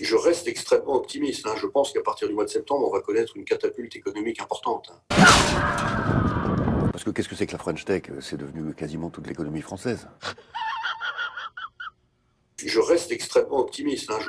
Je reste extrêmement optimiste. Hein. Je pense qu'à partir du mois de septembre, on va connaître une catapulte économique importante. Hein. Parce que qu'est-ce que c'est que la French Tech? C'est devenu quasiment toute l'économie française. Je reste extrêmement optimiste. Hein. Je-